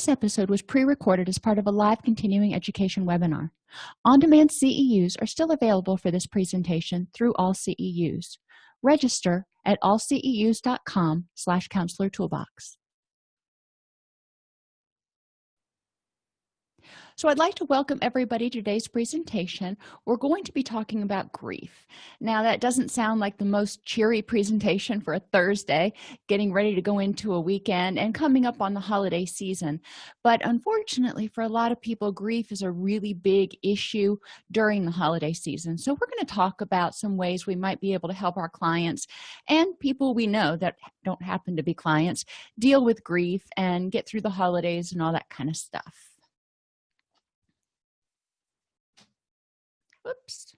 this episode was pre-recorded as part of a live continuing education webinar. On-demand ceus are still available for this presentation through all ceus register at allceus.com slash counselor toolbox So I'd like to welcome everybody to today's presentation. We're going to be talking about grief. Now that doesn't sound like the most cheery presentation for a Thursday, getting ready to go into a weekend and coming up on the holiday season. But unfortunately for a lot of people, grief is a really big issue during the holiday season. So we're going to talk about some ways we might be able to help our clients and people we know that don't happen to be clients deal with grief and get through the holidays and all that kind of stuff. Whoops.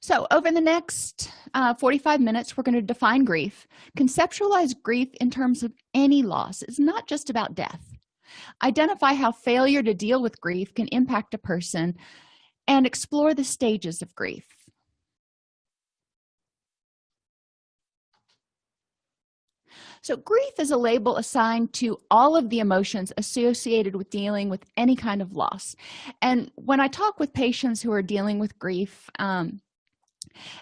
So over the next uh, 45 minutes, we're going to define grief, conceptualize grief in terms of any loss. It's not just about death. Identify how failure to deal with grief can impact a person and explore the stages of grief. So grief is a label assigned to all of the emotions associated with dealing with any kind of loss. And when I talk with patients who are dealing with grief, um,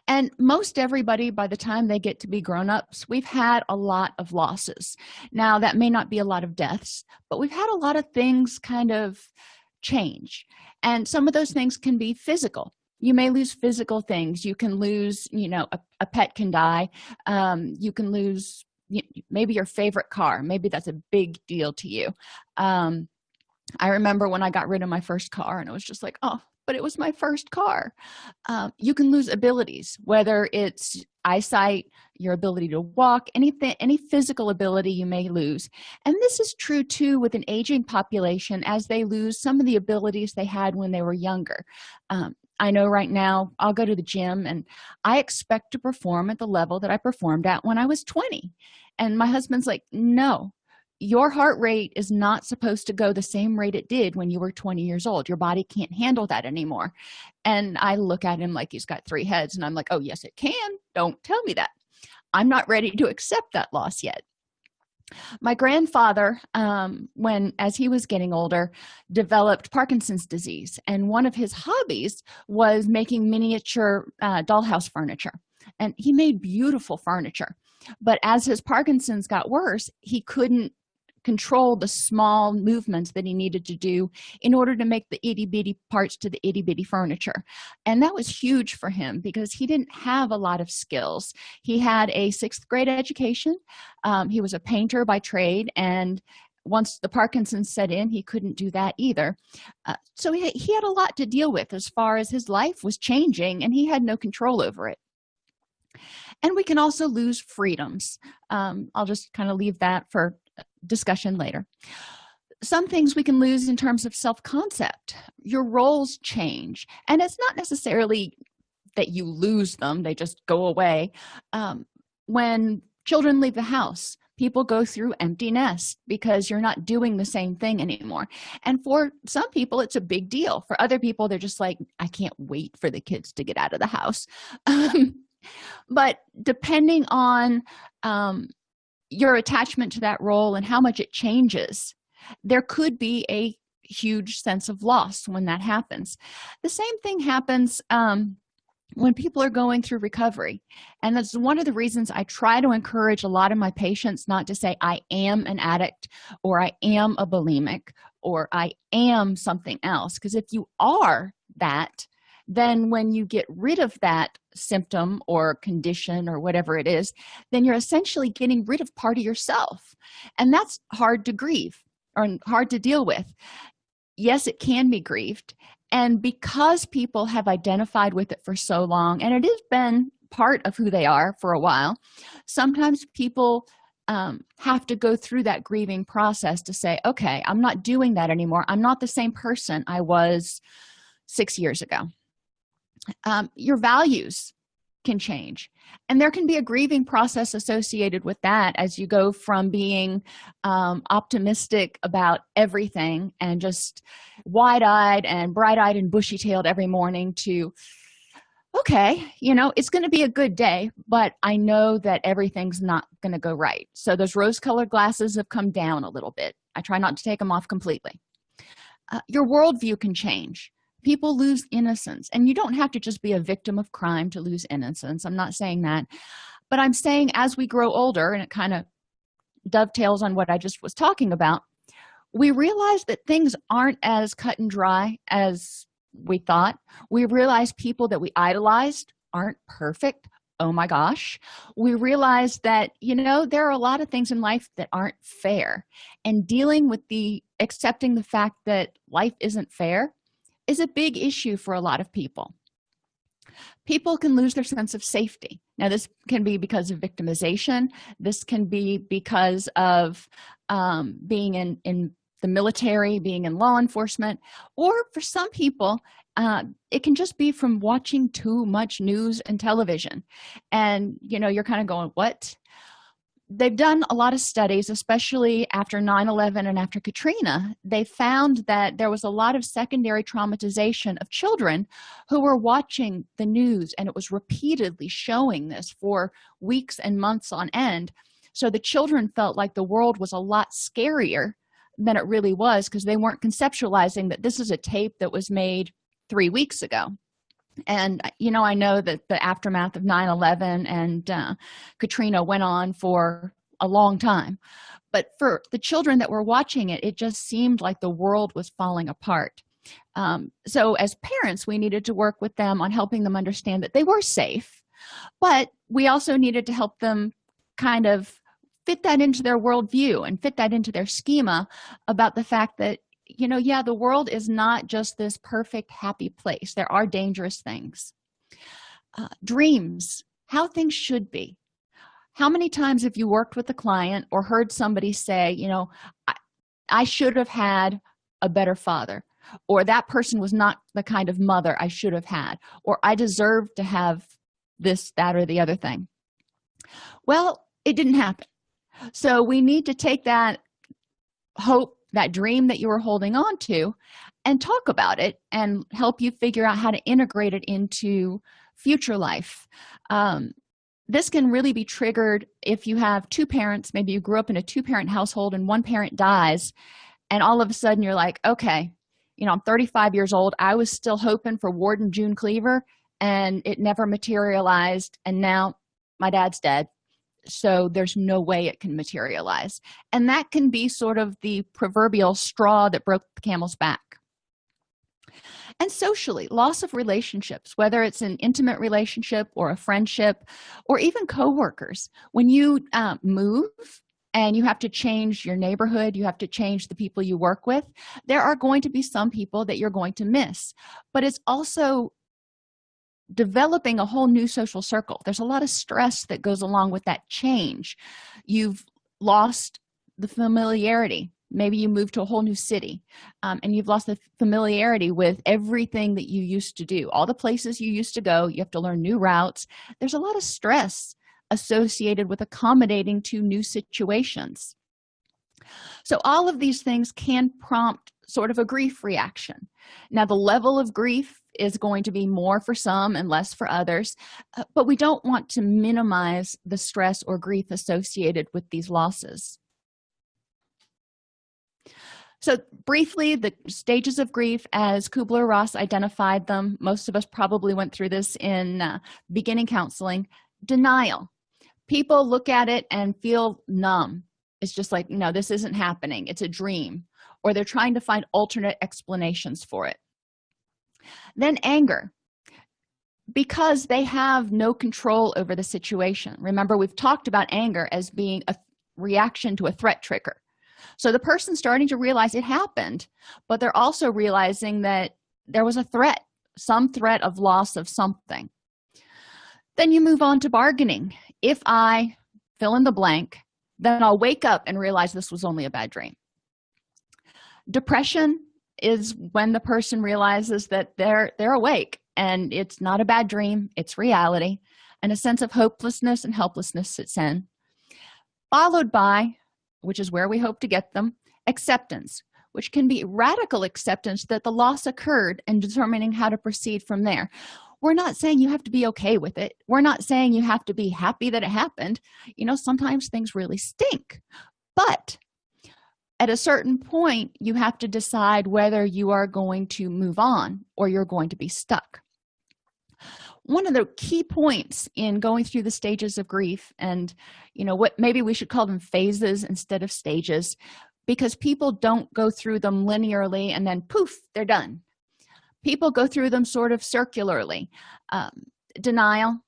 and most everybody by the time they get to be grown-ups we've had a lot of losses. Now that may not be a lot of deaths but we've had a lot of things kind of change. And some of those things can be physical. You may lose physical things. You can lose you know a, a pet can die. Um, you can lose maybe your favorite car. Maybe that's a big deal to you. Um i remember when i got rid of my first car and it was just like oh but it was my first car. Um, you can lose abilities whether it's eyesight your ability to walk anything any physical ability you may lose. And this is true too with an aging population as they lose some of the abilities they had when they were younger. Um, i know right now i'll go to the gym and i expect to perform at the level that i performed at when i was 20 and my husband's like no your heart rate is not supposed to go the same rate it did when you were 20 years old. Your body can't handle that anymore. And i look at him like he's got three heads and i'm like oh yes it can. Don't tell me that. I'm not ready to accept that loss yet my grandfather um, when as he was getting older developed parkinson's disease and one of his hobbies was making miniature uh, dollhouse furniture. And he made beautiful furniture. But as his parkinson's got worse he couldn't control the small movements that he needed to do in order to make the itty-bitty parts to the itty-bitty furniture. And that was huge for him because he didn't have a lot of skills. He had a sixth grade education. Um, he was a painter by trade and once the parkinson's set in he couldn't do that either. Uh, so he, he had a lot to deal with as far as his life was changing and he had no control over it and we can also lose freedoms. Um, i'll just kind of leave that for discussion later. Some things we can lose in terms of self-concept. Your roles change and it's not necessarily that you lose them they just go away. Um, when children leave the house people go through empty nest because you're not doing the same thing anymore. And for some people it's a big deal. For other people they're just like i can't wait for the kids to get out of the house. Um, but depending on um, your attachment to that role and how much it changes there could be a huge sense of loss when that happens. The same thing happens um, when people are going through recovery. And that's one of the reasons i try to encourage a lot of my patients not to say i am an addict or i am a bulimic or i am something else. Because if you are that then when you get rid of that symptom or condition or whatever it is then you're essentially getting rid of part of yourself. And that's hard to grieve or hard to deal with. Yes it can be grieved. And because people have identified with it for so long and it has been part of who they are for a while sometimes people um, have to go through that grieving process to say okay i'm not doing that anymore. I'm not the same person i was six years ago um, your values can change. And there can be a grieving process associated with that as you go from being um, optimistic about everything and just wide-eyed and bright-eyed and bushy-tailed every morning to okay you know it's going to be a good day but i know that everything's not going to go right. So those rose colored glasses have come down a little bit. I try not to take them off completely. Uh, your worldview can change people lose innocence. And you don't have to just be a victim of crime to lose innocence. I'm not saying that. But i'm saying as we grow older and it kind of dovetails on what i just was talking about we realize that things aren't as cut and dry as we thought. We realize people that we idolized aren't perfect. Oh my gosh. We realize that you know there are a lot of things in life that aren't fair. And dealing with the accepting the fact that life isn't fair is a big issue for a lot of people. People can lose their sense of safety. Now this can be because of victimization. This can be because of um, being in in the military being in law enforcement or for some people uh, it can just be from watching too much news and television. And you know you're kind of going what they've done a lot of studies especially after 9-11 and after katrina. They found that there was a lot of secondary traumatization of children who were watching the news and it was repeatedly showing this for weeks and months on end. So the children felt like the world was a lot scarier than it really was because they weren't conceptualizing that this is a tape that was made three weeks ago and you know i know that the aftermath of 9-11 and uh, katrina went on for a long time. But for the children that were watching it it just seemed like the world was falling apart. Um, so as parents we needed to work with them on helping them understand that they were safe but we also needed to help them kind of fit that into their worldview and fit that into their schema about the fact that you know yeah the world is not just this perfect happy place. There are dangerous things. Uh, dreams how things should be. How many times have you worked with a client or heard somebody say you know I, I should have had a better father or that person was not the kind of mother i should have had or i deserve to have this that or the other thing. Well it didn't happen. So we need to take that hope that dream that you were holding on to and talk about it and help you figure out how to integrate it into future life. Um, this can really be triggered if you have two parents maybe you grew up in a two-parent household and one parent dies and all of a sudden you're like okay you know i'm 35 years old. I was still hoping for ward and june cleaver and it never materialized and now my dad's dead so there's no way it can materialize. And that can be sort of the proverbial straw that broke the camel's back. And socially loss of relationships whether it's an intimate relationship or a friendship or even co-workers when you uh, move and you have to change your neighborhood you have to change the people you work with there are going to be some people that you're going to miss. But it's also developing a whole new social circle. There's a lot of stress that goes along with that change. You've lost the familiarity. Maybe you move to a whole new city um, and you've lost the familiarity with everything that you used to do. All the places you used to go you have to learn new routes. There's a lot of stress associated with accommodating to new situations. So all of these things can prompt sort of a grief reaction. Now the level of grief is going to be more for some and less for others uh, but we don't want to minimize the stress or grief associated with these losses. So briefly the stages of grief as kubler-ross identified them most of us probably went through this in uh, beginning counseling denial. People look at it and feel numb. It's just like no this isn't happening. It's a dream. Or they're trying to find alternate explanations for it then anger. Because they have no control over the situation. Remember we've talked about anger as being a reaction to a threat trigger. So the person's starting to realize it happened but they're also realizing that there was a threat some threat of loss of something. Then you move on to bargaining. If i fill in the blank then i'll wake up and realize this was only a bad dream. Depression is when the person realizes that they're they're awake and it's not a bad dream it's reality and a sense of hopelessness and helplessness sits in followed by which is where we hope to get them acceptance which can be radical acceptance that the loss occurred and determining how to proceed from there. We're not saying you have to be okay with it. We're not saying you have to be happy that it happened. You know sometimes things really stink but at a certain point you have to decide whether you are going to move on or you're going to be stuck. One of the key points in going through the stages of grief and you know what maybe we should call them phases instead of stages because people don't go through them linearly and then poof they're done. People go through them sort of circularly. Um, denial.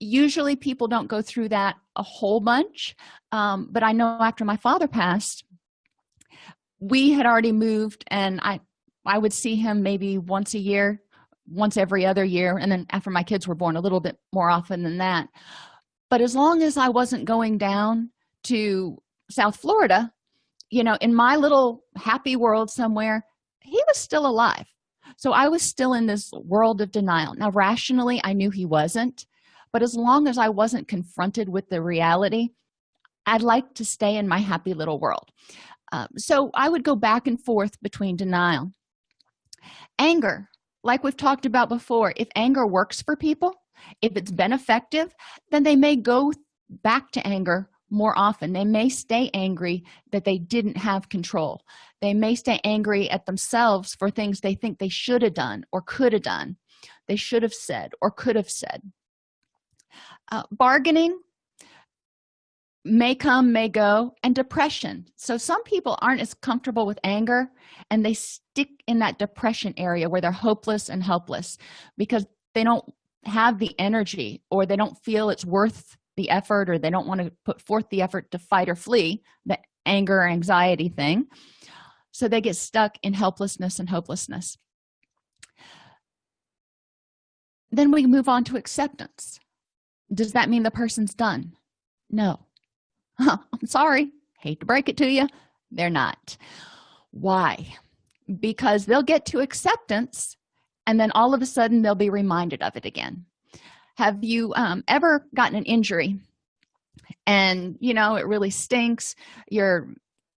Usually people don't go through that a whole bunch um, but i know after my father passed we had already moved and i i would see him maybe once a year once every other year and then after my kids were born a little bit more often than that. But as long as i wasn't going down to south florida you know in my little happy world somewhere he was still alive. So i was still in this world of denial. Now rationally i knew he wasn't but as long as i wasn't confronted with the reality i'd like to stay in my happy little world um, so i would go back and forth between denial. Anger like we've talked about before if anger works for people if it's been effective then they may go back to anger more often. They may stay angry that they didn't have control. They may stay angry at themselves for things they think they should have done or could have done they should have said or could have said. Uh, bargaining may come may go and depression. So some people aren't as comfortable with anger and they stick in that depression area where they're hopeless and helpless because they don't have the energy or they don't feel it's worth the effort or they don't want to put forth the effort to fight or flee the anger or anxiety thing. So they get stuck in helplessness and hopelessness. Then we move on to acceptance. Does that mean the person's done? No i'm sorry. Hate to break it to you. They're not. Why? Because they'll get to acceptance and then all of a sudden they'll be reminded of it again. Have you um, ever gotten an injury and you know it really stinks you're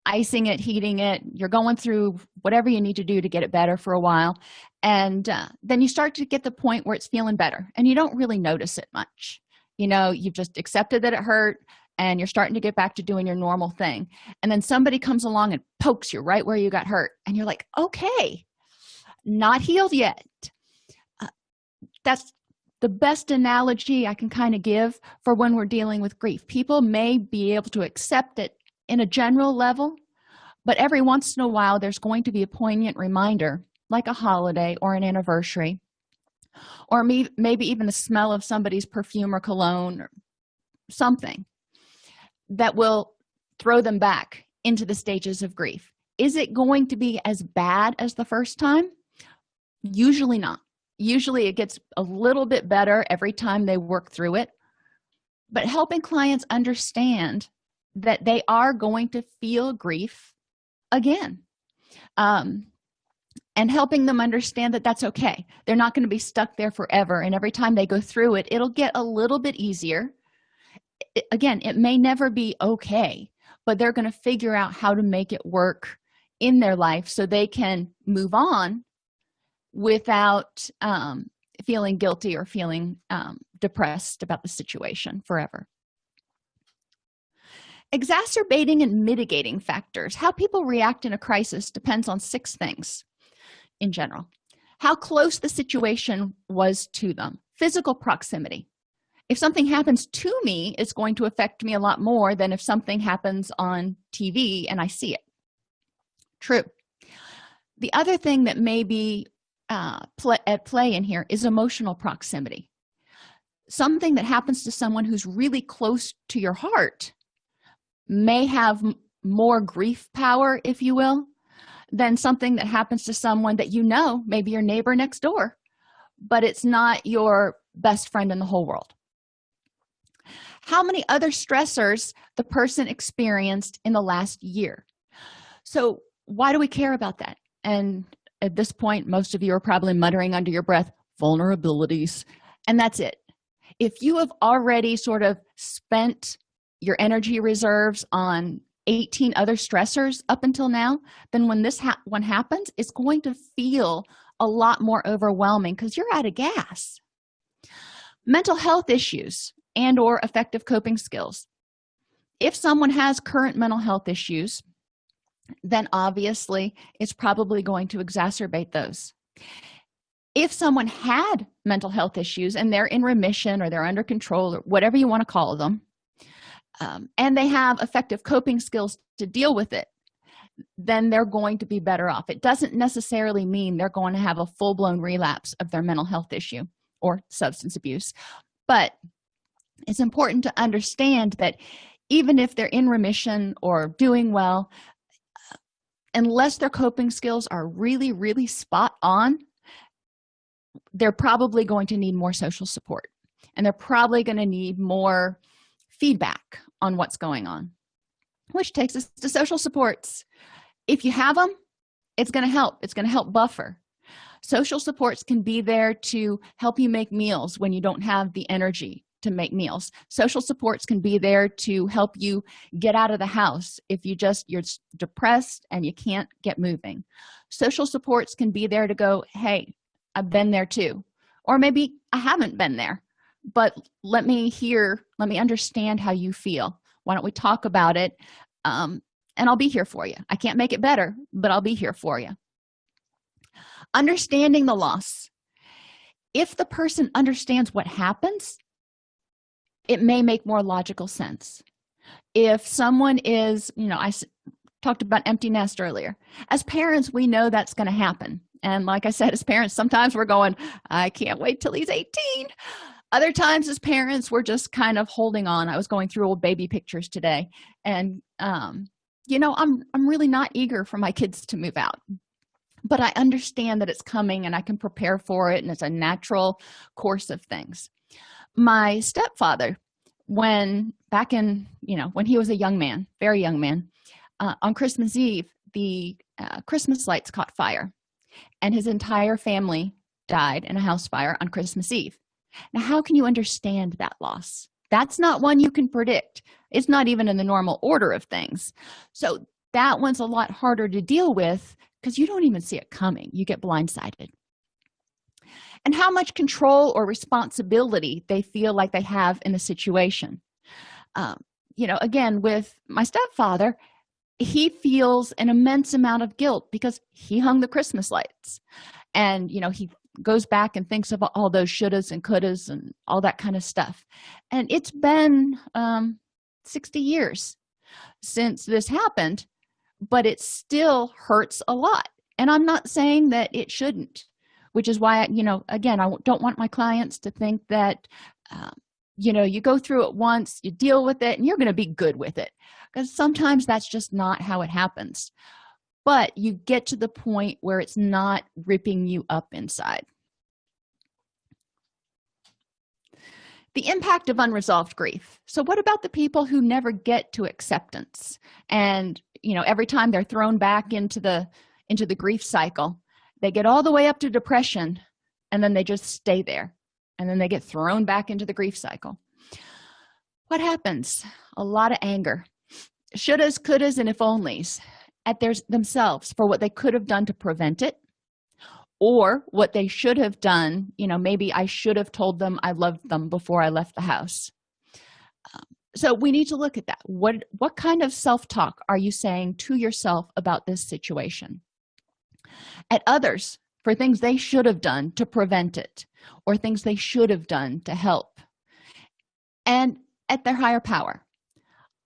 icing it heating it you're going through whatever you need to do to get it better for a while and uh, then you start to get the point where it's feeling better and you don't really notice it much. You know you've just accepted that it hurt and you're starting to get back to doing your normal thing. And then somebody comes along and pokes you right where you got hurt and you're like okay not healed yet. Uh, that's the best analogy i can kind of give for when we're dealing with grief. People may be able to accept it in a general level but every once in a while there's going to be a poignant reminder like a holiday or an anniversary or maybe even the smell of somebody's perfume or cologne or something that will throw them back into the stages of grief. Is it going to be as bad as the first time? Usually not. Usually it gets a little bit better every time they work through it. But helping clients understand that they are going to feel grief again um, and helping them understand that that's okay. They're not going to be stuck there forever and every time they go through it it'll get a little bit easier again it may never be okay but they're going to figure out how to make it work in their life so they can move on without um, feeling guilty or feeling um, depressed about the situation forever. Exacerbating and mitigating factors. How people react in a crisis depends on six things in general. How close the situation was to them. Physical proximity if something happens to me it's going to affect me a lot more than if something happens on tv and i see it. True. The other thing that may be uh, at play in here is emotional proximity. Something that happens to someone who's really close to your heart may have more grief power if you will than something that happens to someone that you know maybe your neighbor next door but it's not your best friend in the whole world how many other stressors the person experienced in the last year? So why do we care about that? And at this point most of you are probably muttering under your breath vulnerabilities and that's it. If you have already sort of spent your energy reserves on 18 other stressors up until now then when this ha one happens it's going to feel a lot more overwhelming because you're out of gas. Mental health issues and or effective coping skills. If someone has current mental health issues then obviously it's probably going to exacerbate those. If someone had mental health issues and they're in remission or they're under control or whatever you want to call them um, and they have effective coping skills to deal with it then they're going to be better off. It doesn't necessarily mean they're going to have a full-blown relapse of their mental health issue or substance abuse but it's important to understand that even if they're in remission or doing well unless their coping skills are really really spot on they're probably going to need more social support. And they're probably going to need more feedback on what's going on which takes us to social supports. If you have them it's going to help. It's going to help buffer. Social supports can be there to help you make meals when you don't have the energy to make meals. Social supports can be there to help you get out of the house if you just you're depressed and you can't get moving. Social supports can be there to go hey i've been there too. Or maybe i haven't been there but let me hear let me understand how you feel. Why don't we talk about it um, and i'll be here for you. I can't make it better but i'll be here for you. Understanding the loss. If the person understands what happens it may make more logical sense. If someone is you know i talked about empty nest earlier. As parents we know that's going to happen. And like i said as parents sometimes we're going i can't wait till he's 18 other times as parents we're just kind of holding on. I was going through old baby pictures today. And um you know i'm i'm really not eager for my kids to move out. But i understand that it's coming and i can prepare for it and it's a natural course of things my stepfather when back in you know when he was a young man very young man uh, on christmas eve the uh, christmas lights caught fire and his entire family died in a house fire on christmas eve. Now how can you understand that loss? That's not one you can predict. It's not even in the normal order of things. So that one's a lot harder to deal with because you don't even see it coming. You get blindsided and how much control or responsibility they feel like they have in the situation. Um, you know again with my stepfather he feels an immense amount of guilt because he hung the christmas lights. And you know he goes back and thinks of all those shouldas and couldas and all that kind of stuff. And it's been um 60 years since this happened but it still hurts a lot. And i'm not saying that it shouldn't which is why you know again i don't want my clients to think that um, you know you go through it once you deal with it and you're going to be good with it because sometimes that's just not how it happens. But you get to the point where it's not ripping you up inside. The impact of unresolved grief. So what about the people who never get to acceptance? And you know every time they're thrown back into the into the grief cycle they get all the way up to depression and then they just stay there and then they get thrown back into the grief cycle. What happens? A lot of anger. Shouldas couldas and if onlys. At their themselves for what they could have done to prevent it or what they should have done you know maybe i should have told them i loved them before i left the house. Um, so we need to look at that. What what kind of self-talk are you saying to yourself about this situation at others for things they should have done to prevent it or things they should have done to help. And at their higher power.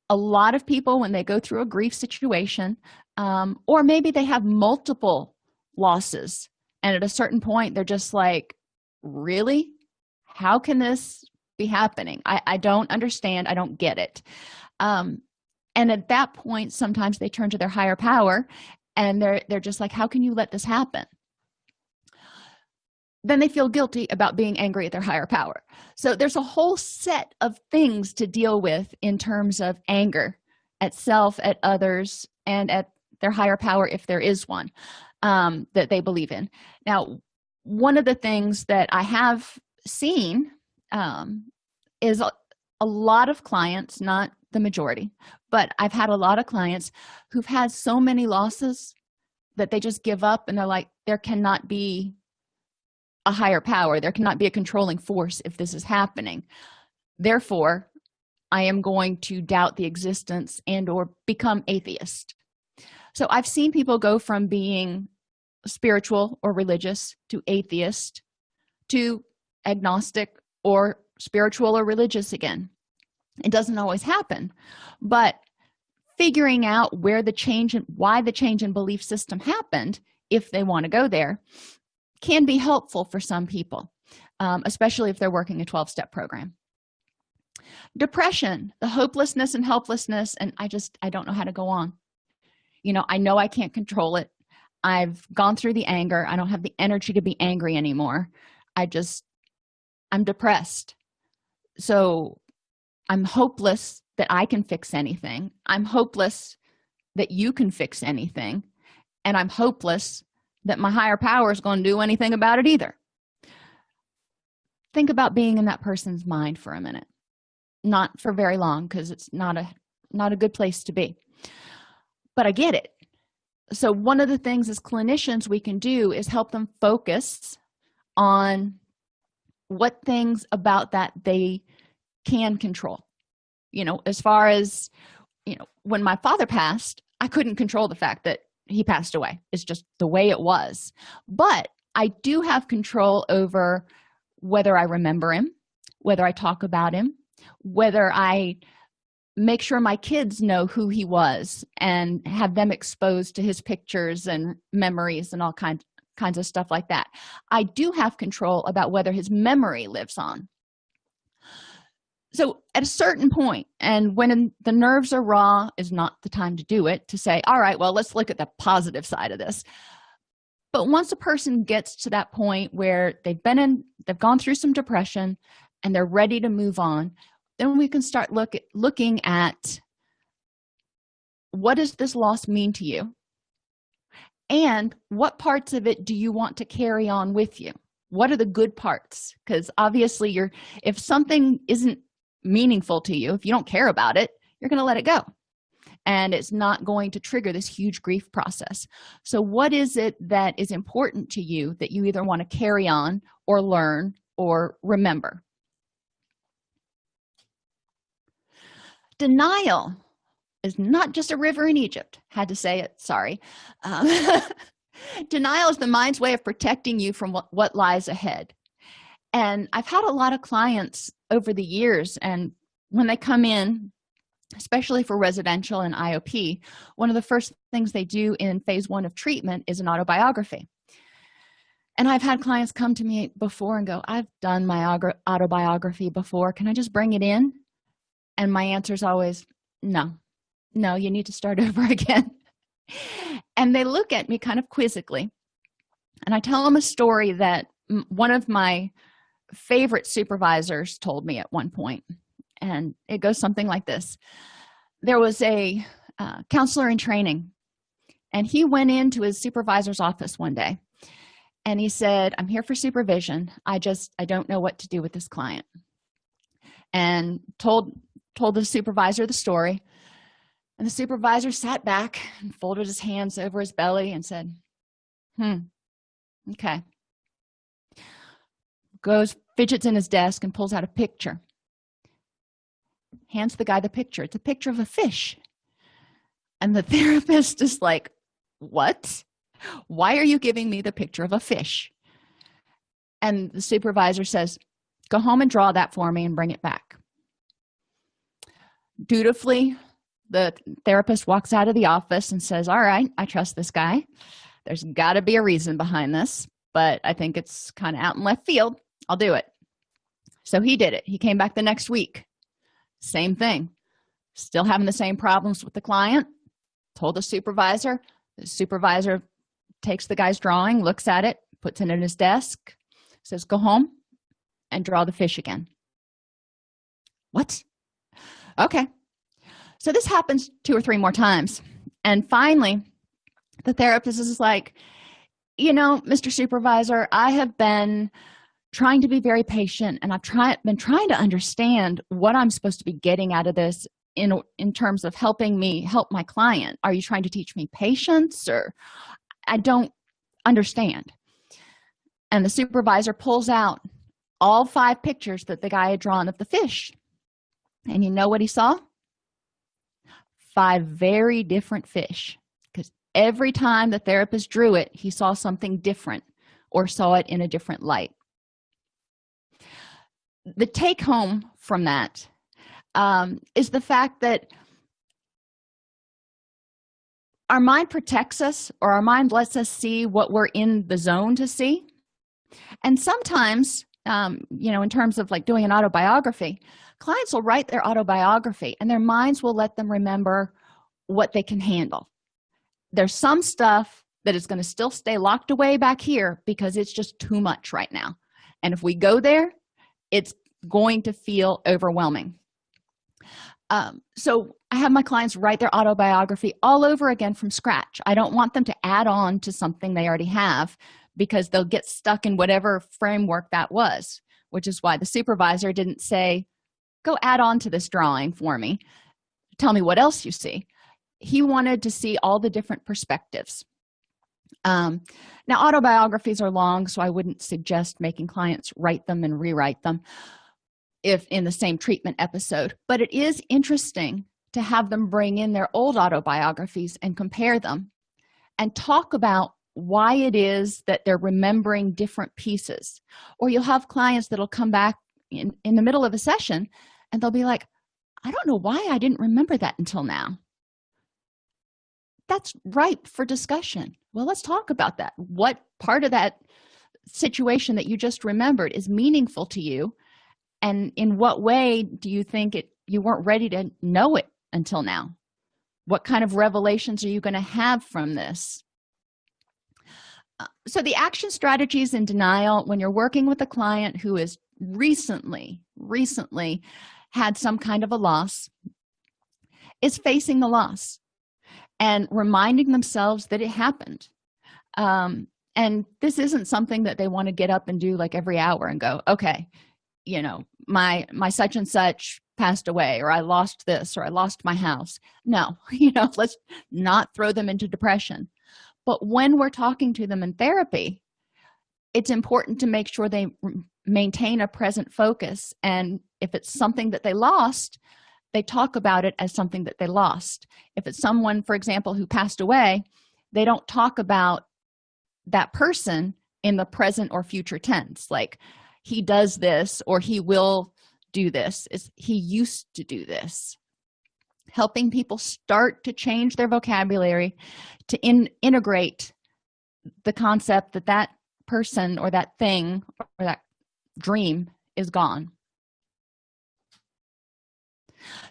A lot of people when they go through a grief situation um, or maybe they have multiple losses and at a certain point they're just like really? How can this be happening? I, I don't understand. I don't get it. Um, and at that point sometimes they turn to their higher power and they're they're just like how can you let this happen? Then they feel guilty about being angry at their higher power. So there's a whole set of things to deal with in terms of anger at self at others and at their higher power if there is one um, that they believe in. Now one of the things that i have seen um, is a, a lot of clients not the majority. But i've had a lot of clients who've had so many losses that they just give up and they're like there cannot be a higher power. There cannot be a controlling force if this is happening. Therefore i am going to doubt the existence and or become atheist. So i've seen people go from being spiritual or religious to atheist to agnostic or spiritual or religious again it doesn't always happen. But figuring out where the change and why the change in belief system happened if they want to go there can be helpful for some people um, especially if they're working a 12-step program. Depression the hopelessness and helplessness and i just i don't know how to go on. You know i know i can't control it. I've gone through the anger. I don't have the energy to be angry anymore. I just i'm depressed. So i'm hopeless that i can fix anything. I'm hopeless that you can fix anything. And i'm hopeless that my higher power is going to do anything about it either. Think about being in that person's mind for a minute. Not for very long because it's not a not a good place to be. But i get it. So one of the things as clinicians we can do is help them focus on what things about that they can control. You know as far as you know when my father passed i couldn't control the fact that he passed away. It's just the way it was. But i do have control over whether i remember him whether i talk about him whether i make sure my kids know who he was and have them exposed to his pictures and memories and all kinds kinds of stuff like that. I do have control about whether his memory lives on so at a certain point and when the nerves are raw is not the time to do it to say all right well let's look at the positive side of this. But once a person gets to that point where they've been in they've gone through some depression and they're ready to move on then we can start look at, looking at what does this loss mean to you? And what parts of it do you want to carry on with you? What are the good parts? Because obviously you're if something isn't meaningful to you. If you don't care about it you're going to let it go. And it's not going to trigger this huge grief process. So what is it that is important to you that you either want to carry on or learn or remember? Denial is not just a river in egypt. Had to say it sorry. Um, denial is the mind's way of protecting you from what, what lies ahead and i've had a lot of clients over the years and when they come in especially for residential and iop one of the first things they do in phase one of treatment is an autobiography. And i've had clients come to me before and go i've done my autobiography before. Can i just bring it in? And my answer is always no. No you need to start over again. And they look at me kind of quizzically. And i tell them a story that one of my favorite supervisors told me at one point and it goes something like this. There was a uh, counselor in training and he went into his supervisor's office one day and he said i'm here for supervision. I just i don't know what to do with this client. And told told the supervisor the story and the supervisor sat back and folded his hands over his belly and said hmm okay goes fidgets in his desk and pulls out a picture. Hands the guy the picture. It's a picture of a fish. And the therapist is like what? Why are you giving me the picture of a fish? And the supervisor says go home and draw that for me and bring it back. Dutifully the therapist walks out of the office and says all right i trust this guy. There's got to be a reason behind this but i think it's kind of out in left field i'll do it. So he did it. He came back the next week. Same thing. Still having the same problems with the client. Told the supervisor. The supervisor takes the guy's drawing looks at it puts it in his desk says go home and draw the fish again. What? Okay. So this happens two or three more times. And finally the therapist is like you know mr supervisor i have been trying to be very patient and i've tried been trying to understand what i'm supposed to be getting out of this in in terms of helping me help my client. Are you trying to teach me patience or? I don't understand. And the supervisor pulls out all five pictures that the guy had drawn of the fish. And you know what he saw? Five very different fish. Because every time the therapist drew it he saw something different or saw it in a different light the take home from that um, is the fact that our mind protects us or our mind lets us see what we're in the zone to see. And sometimes um, you know in terms of like doing an autobiography clients will write their autobiography and their minds will let them remember what they can handle. There's some stuff that is going to still stay locked away back here because it's just too much right now. And if we go there it's going to feel overwhelming. Um, so i have my clients write their autobiography all over again from scratch. I don't want them to add on to something they already have because they'll get stuck in whatever framework that was which is why the supervisor didn't say go add on to this drawing for me. Tell me what else you see. He wanted to see all the different perspectives um, now autobiographies are long so i wouldn't suggest making clients write them and rewrite them if in the same treatment episode. But it is interesting to have them bring in their old autobiographies and compare them and talk about why it is that they're remembering different pieces. Or you'll have clients that'll come back in in the middle of a session and they'll be like i don't know why i didn't remember that until now. That's ripe for discussion well let's talk about that. What part of that situation that you just remembered is meaningful to you? And in what way do you think it you weren't ready to know it until now? What kind of revelations are you going to have from this? Uh, so the action strategies in denial when you're working with a client who is recently recently had some kind of a loss is facing the loss and reminding themselves that it happened. Um, and this isn't something that they want to get up and do like every hour and go okay you know my my such and such passed away or i lost this or i lost my house. No you know let's not throw them into depression. But when we're talking to them in therapy it's important to make sure they maintain a present focus. And if it's something that they lost they talk about it as something that they lost. If it's someone for example who passed away they don't talk about that person in the present or future tense like he does this or he will do this is he used to do this. Helping people start to change their vocabulary to in, integrate the concept that that person or that thing or that dream is gone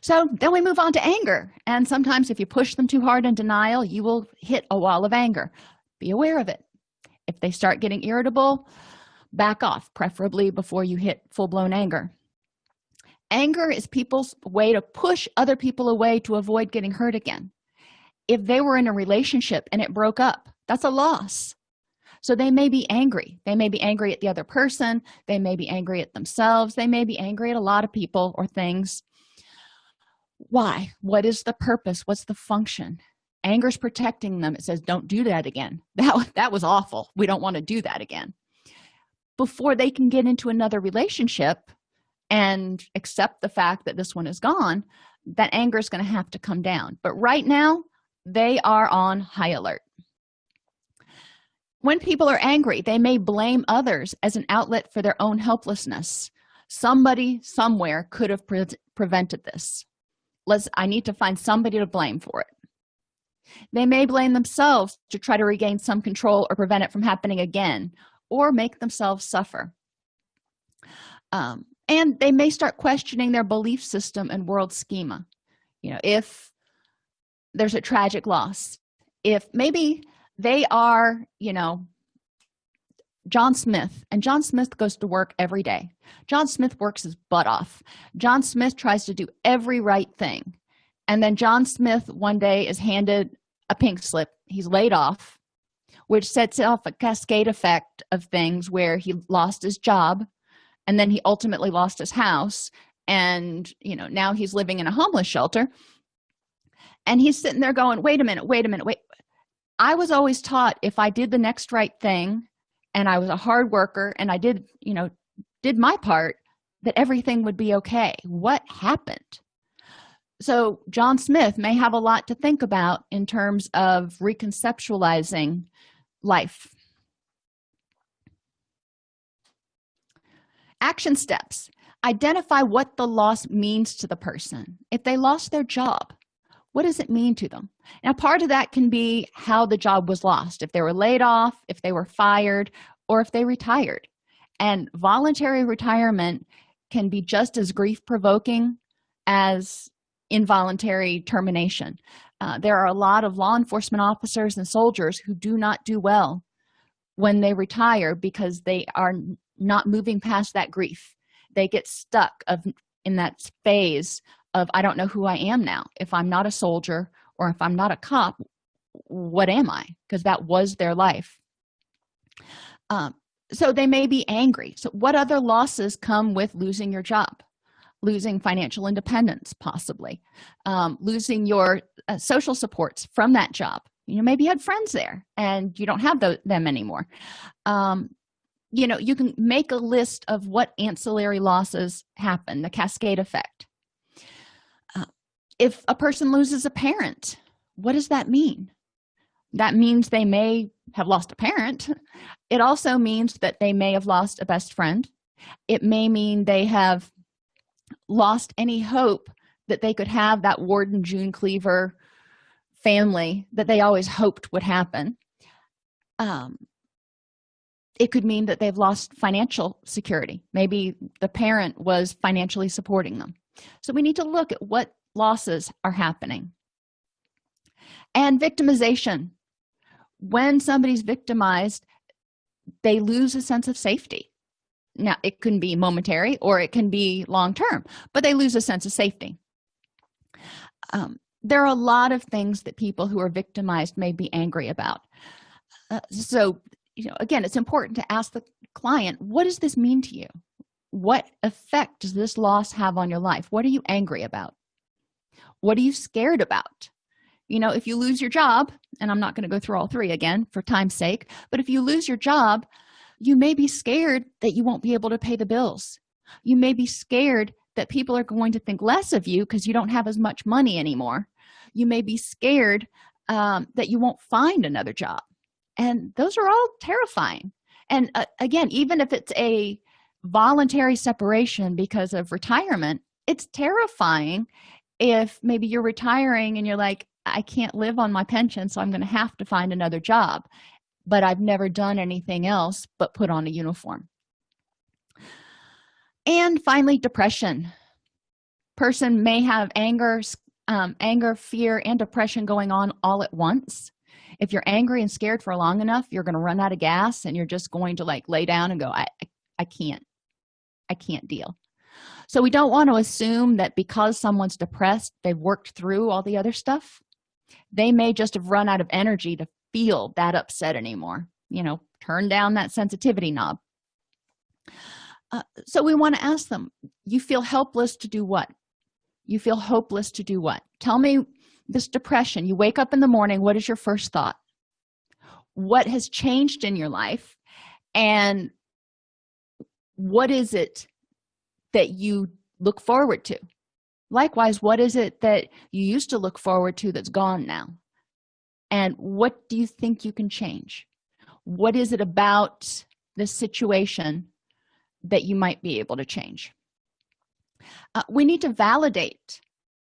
so then we move on to anger. And sometimes if you push them too hard in denial you will hit a wall of anger. Be aware of it. If they start getting irritable back off preferably before you hit full-blown anger. Anger is people's way to push other people away to avoid getting hurt again. If they were in a relationship and it broke up that's a loss. So they may be angry. They may be angry at the other person. They may be angry at themselves. They may be angry at a lot of people or things why? What is the purpose? What's the function? Anger's protecting them. It says don't do that again. That that was awful. We don't want to do that again. Before they can get into another relationship and accept the fact that this one is gone that anger is going to have to come down. But right now they are on high alert. When people are angry they may blame others as an outlet for their own helplessness. Somebody somewhere could have pre prevented this let's i need to find somebody to blame for it. They may blame themselves to try to regain some control or prevent it from happening again or make themselves suffer. Um, and they may start questioning their belief system and world schema. You know if there's a tragic loss if maybe they are you know john smith and john smith goes to work every day. John smith works his butt off. John smith tries to do every right thing. And then john smith one day is handed a pink slip. He's laid off which sets off a cascade effect of things where he lost his job and then he ultimately lost his house and you know now he's living in a homeless shelter. And he's sitting there going wait a minute wait a minute wait. I was always taught if i did the next right thing and i was a hard worker and i did you know did my part that everything would be okay. What happened? So john smith may have a lot to think about in terms of reconceptualizing life. Action steps. Identify what the loss means to the person. If they lost their job what does it mean to them? Now part of that can be how the job was lost if they were laid off if they were fired or if they retired. And voluntary retirement can be just as grief provoking as involuntary termination. Uh, there are a lot of law enforcement officers and soldiers who do not do well when they retire because they are not moving past that grief. They get stuck of in that phase of i don't know who i am now. If i'm not a soldier or if i'm not a cop what am i? Because that was their life. Um, so they may be angry. So what other losses come with losing your job? Losing financial independence possibly. Um, losing your uh, social supports from that job. You know maybe you had friends there and you don't have them anymore. Um, you know you can make a list of what ancillary losses happen the cascade effect if a person loses a parent what does that mean? That means they may have lost a parent. It also means that they may have lost a best friend. It may mean they have lost any hope that they could have that ward and june cleaver family that they always hoped would happen. Um, it could mean that they've lost financial security. Maybe the parent was financially supporting them. So we need to look at what losses are happening. And victimization. When somebody's victimized they lose a sense of safety. Now it can be momentary or it can be long term but they lose a sense of safety. Um, there are a lot of things that people who are victimized may be angry about. Uh, so you know again it's important to ask the client what does this mean to you? What effect does this loss have on your life? What are you angry about what are you scared about? You know if you lose your job and i'm not going to go through all three again for time's sake but if you lose your job you may be scared that you won't be able to pay the bills. You may be scared that people are going to think less of you because you don't have as much money anymore. You may be scared um, that you won't find another job. And those are all terrifying. And uh, again even if it's a voluntary separation because of retirement it's terrifying if maybe you're retiring and you're like i can't live on my pension so i'm going to have to find another job but i've never done anything else but put on a uniform. And finally depression. Person may have anger um, anger fear and depression going on all at once. If you're angry and scared for long enough you're going to run out of gas and you're just going to like lay down and go i i can't. I can't deal so we don't want to assume that because someone's depressed they've worked through all the other stuff. They may just have run out of energy to feel that upset anymore you know turn down that sensitivity knob. Uh, so we want to ask them you feel helpless to do what? You feel hopeless to do what? Tell me this depression. You wake up in the morning what is your first thought? What has changed in your life? And what is it that you look forward to? Likewise what is it that you used to look forward to that's gone now? And what do you think you can change? What is it about this situation that you might be able to change? Uh, we need to validate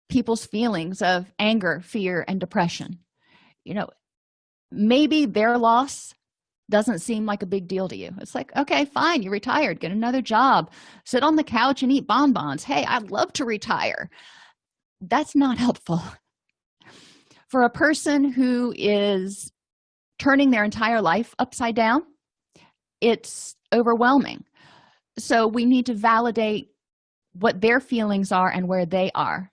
people's feelings of anger fear and depression. You know maybe their loss doesn't seem like a big deal to you. It's like okay fine you retired get another job sit on the couch and eat bonbons. Hey i'd love to retire. That's not helpful. For a person who is turning their entire life upside down it's overwhelming. So we need to validate what their feelings are and where they are.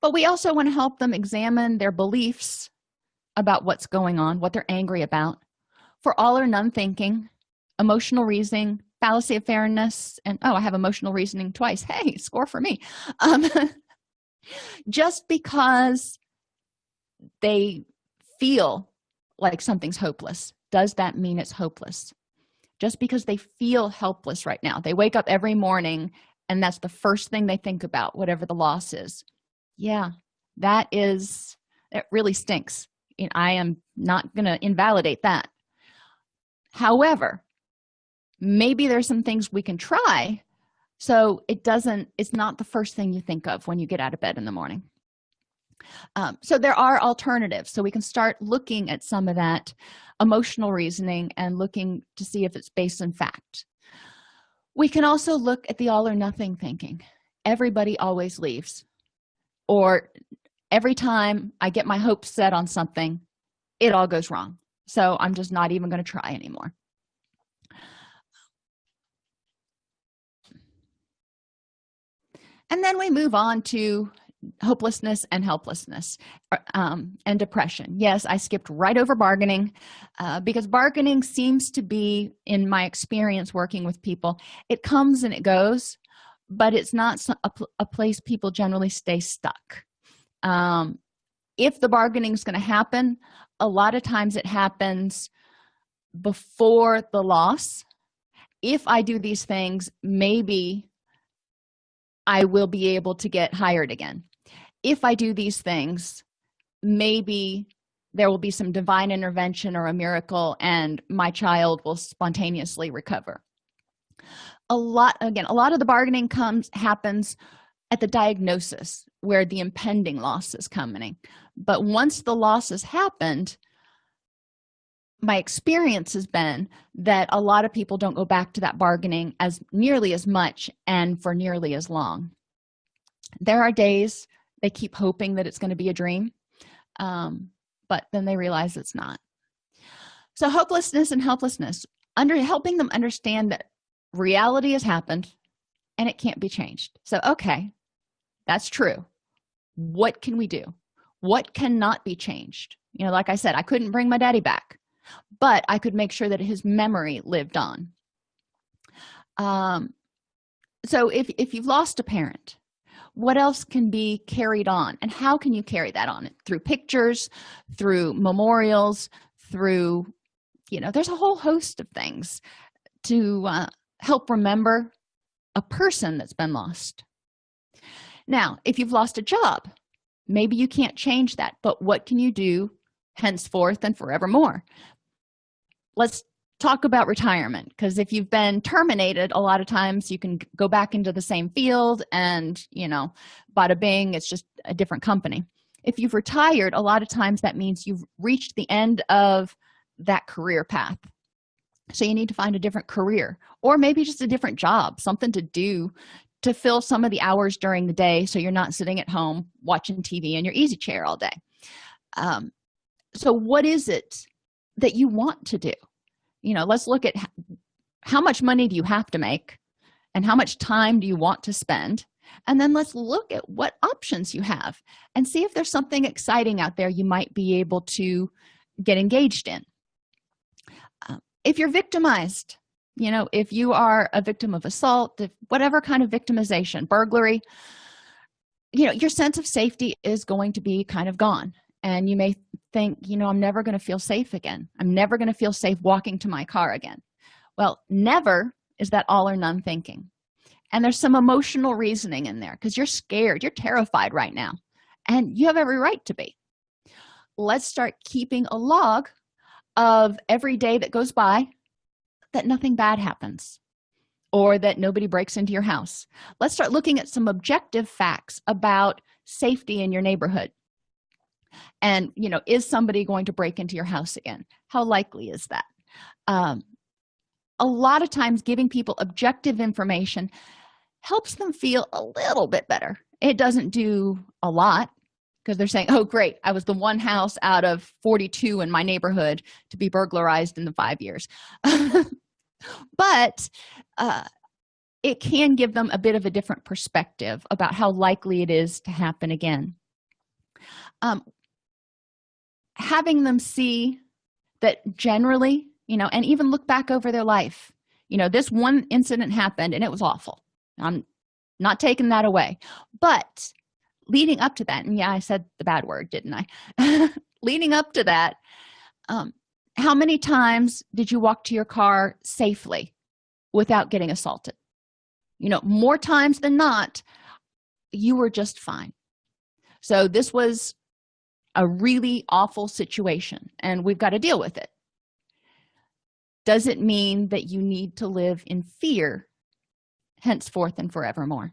But we also want to help them examine their beliefs about what's going on what they're angry about for all or none thinking emotional reasoning fallacy of fairness and oh i have emotional reasoning twice. Hey score for me. Um, just because they feel like something's hopeless does that mean it's hopeless? Just because they feel helpless right now. They wake up every morning and that's the first thing they think about whatever the loss is. Yeah that is it really stinks i am not going to invalidate that however maybe there's some things we can try so it doesn't it's not the first thing you think of when you get out of bed in the morning. Um, so there are alternatives. So we can start looking at some of that emotional reasoning and looking to see if it's based in fact. We can also look at the all or nothing thinking. Everybody always leaves. Or every time i get my hopes set on something it all goes wrong so i'm just not even going to try anymore. And then we move on to hopelessness and helplessness uh, um, and depression. Yes i skipped right over bargaining uh, because bargaining seems to be in my experience working with people it comes and it goes but it's not a, a place people generally stay stuck. Um, if the bargaining is going to happen a lot of times it happens before the loss. If i do these things maybe i will be able to get hired again. If i do these things maybe there will be some divine intervention or a miracle and my child will spontaneously recover. A lot again a lot of the bargaining comes happens at the diagnosis where the impending loss is coming. But once the loss has happened my experience has been that a lot of people don't go back to that bargaining as nearly as much and for nearly as long. There are days they keep hoping that it's going to be a dream um, but then they realize it's not. So hopelessness and helplessness under helping them understand that reality has happened and it can't be changed. So okay that's true. What can we do? What cannot be changed? You know like i said i couldn't bring my daddy back but i could make sure that his memory lived on. Um so if if you've lost a parent what else can be carried on? And how can you carry that on? Through pictures through memorials through you know there's a whole host of things to uh, help remember a person that's been lost now if you've lost a job maybe you can't change that but what can you do henceforth and forevermore? Let's talk about retirement because if you've been terminated a lot of times you can go back into the same field and you know bada bing it's just a different company. If you've retired a lot of times that means you've reached the end of that career path. So you need to find a different career or maybe just a different job something to do to fill some of the hours during the day so you're not sitting at home watching tv in your easy chair all day. Um, so what is it that you want to do? You know let's look at how much money do you have to make and how much time do you want to spend? And then let's look at what options you have and see if there's something exciting out there you might be able to get engaged in. Uh, if you're victimized you know if you are a victim of assault whatever kind of victimization burglary you know your sense of safety is going to be kind of gone. And you may think you know i'm never going to feel safe again. I'm never going to feel safe walking to my car again. Well never is that all or none thinking. And there's some emotional reasoning in there because you're scared you're terrified right now and you have every right to be. Let's start keeping a log of every day that goes by that nothing bad happens or that nobody breaks into your house. Let's start looking at some objective facts about safety in your neighborhood. And you know is somebody going to break into your house again? How likely is that? Um, a lot of times giving people objective information helps them feel a little bit better. It doesn't do a lot because they're saying oh great. I was the one house out of 42 in my neighborhood to be burglarized in the five years but uh, it can give them a bit of a different perspective about how likely it is to happen again. Um, having them see that generally you know and even look back over their life you know this one incident happened and it was awful. I'm not taking that away. But leading up to that and yeah i said the bad word didn't i? Leading up to that um, how many times did you walk to your car safely without getting assaulted? You know more times than not you were just fine. So this was a really awful situation and we've got to deal with it. Does it mean that you need to live in fear henceforth and forevermore?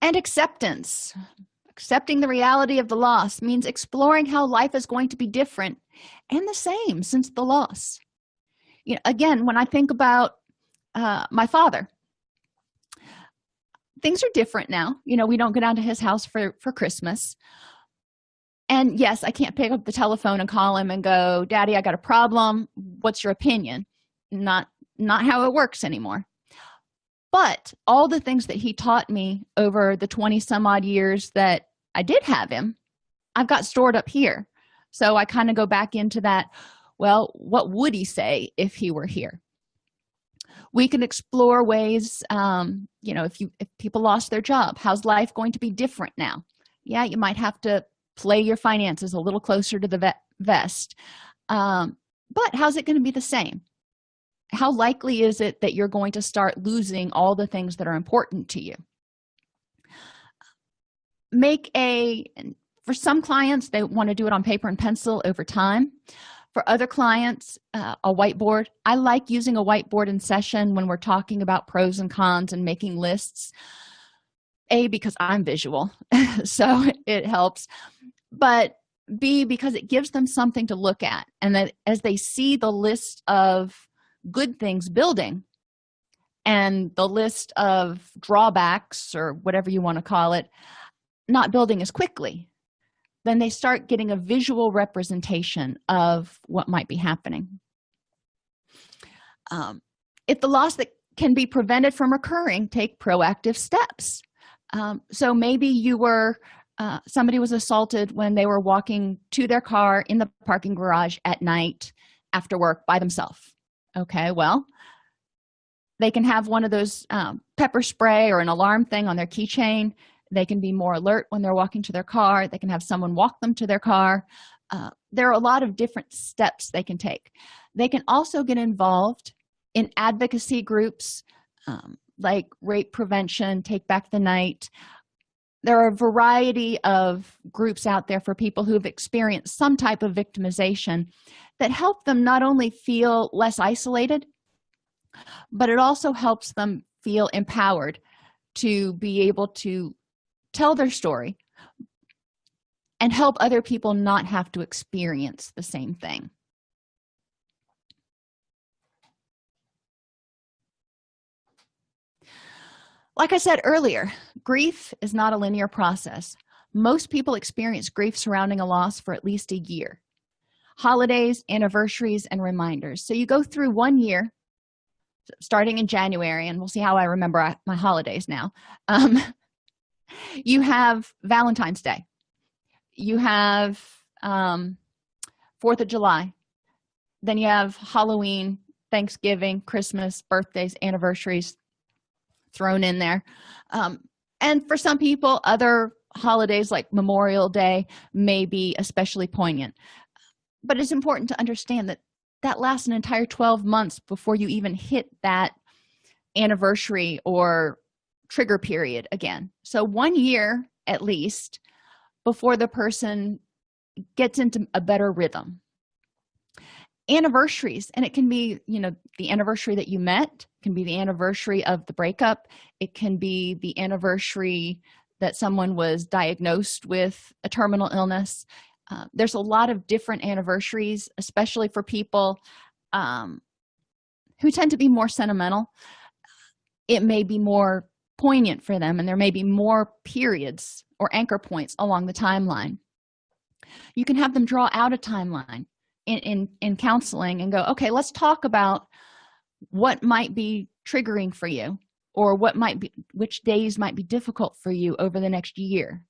And acceptance accepting the reality of the loss means exploring how life is going to be different and the same since the loss. You know again when i think about uh, my father things are different now. You know we don't go down to his house for for christmas. And yes i can't pick up the telephone and call him and go daddy i got a problem. What's your opinion? Not not how it works anymore but all the things that he taught me over the 20 some odd years that i did have him i've got stored up here. So i kind of go back into that well what would he say if he were here? We can explore ways um, you know if you if people lost their job how's life going to be different now? Yeah you might have to play your finances a little closer to the vest. Um, but how's it going to be the same how likely is it that you're going to start losing all the things that are important to you? Make a for some clients they want to do it on paper and pencil over time. For other clients uh, a whiteboard. I like using a whiteboard in session when we're talking about pros and cons and making lists. A because i'm visual so it helps. But b because it gives them something to look at. And that as they see the list of good things building. And the list of drawbacks or whatever you want to call it not building as quickly. Then they start getting a visual representation of what might be happening. Um, if the loss that can be prevented from occurring take proactive steps. Um, so maybe you were uh, somebody was assaulted when they were walking to their car in the parking garage at night after work by themselves okay well they can have one of those um, pepper spray or an alarm thing on their keychain. They can be more alert when they're walking to their car. They can have someone walk them to their car. Uh, there are a lot of different steps they can take. They can also get involved in advocacy groups um, like rape prevention take back the night there are a variety of groups out there for people who've experienced some type of victimization that help them not only feel less isolated but it also helps them feel empowered to be able to tell their story and help other people not have to experience the same thing like i said earlier grief is not a linear process. Most people experience grief surrounding a loss for at least a year. Holidays anniversaries and reminders. So you go through one year starting in january and we'll see how i remember my holidays now. Um, you have valentine's day. You have um, fourth of july. Then you have halloween thanksgiving christmas birthdays anniversaries thrown in there. Um, and for some people other holidays like memorial day may be especially poignant. But it's important to understand that that lasts an entire 12 months before you even hit that anniversary or trigger period again. So one year at least before the person gets into a better rhythm anniversaries and it can be you know the anniversary that you met can be the anniversary of the breakup it can be the anniversary that someone was diagnosed with a terminal illness. Uh, there's a lot of different anniversaries especially for people um, who tend to be more sentimental. It may be more poignant for them and there may be more periods or anchor points along the timeline. You can have them draw out a timeline in, in in counseling and go okay let's talk about what might be triggering for you or what might be which days might be difficult for you over the next year.